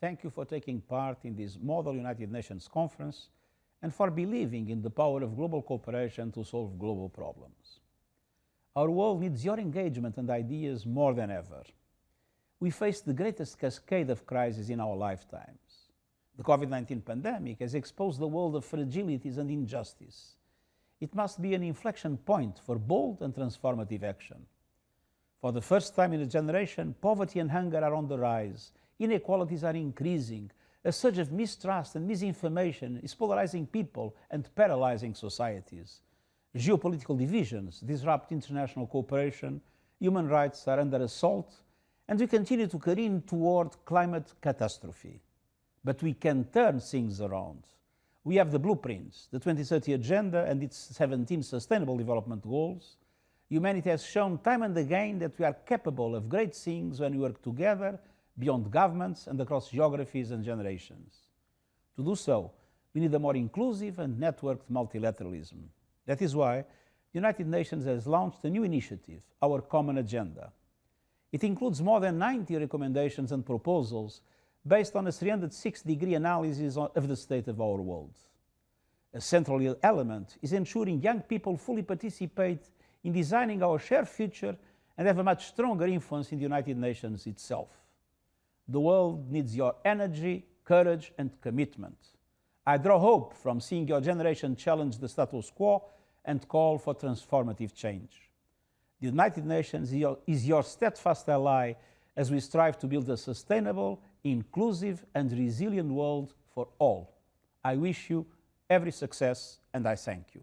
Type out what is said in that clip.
thank you for taking part in this Model United Nations conference and for believing in the power of global cooperation to solve global problems. Our world needs your engagement and ideas more than ever. We face the greatest cascade of crises in our lifetimes. The COVID-19 pandemic has exposed the world of fragilities and injustice. It must be an inflection point for bold and transformative action. For the first time in a generation, poverty and hunger are on the rise, inequalities are increasing, a surge of mistrust and misinformation is polarizing people and paralyzing societies. Geopolitical divisions disrupt international cooperation, human rights are under assault, and we continue to careen toward climate catastrophe. But we can turn things around. We have the blueprints, the 2030 Agenda and its 17 Sustainable Development Goals. Humanity has shown time and again that we are capable of great things when we work together beyond governments and across geographies and generations. To do so, we need a more inclusive and networked multilateralism. That is why the United Nations has launched a new initiative, Our Common Agenda. It includes more than 90 recommendations and proposals based on a 360-degree analysis of the state of our world. A central element is ensuring young people fully participate in designing our shared future and have a much stronger influence in the United Nations itself. The world needs your energy, courage, and commitment. I draw hope from seeing your generation challenge the status quo and call for transformative change. The United Nations is your steadfast ally as we strive to build a sustainable, inclusive, and resilient world for all. I wish you every success and I thank you.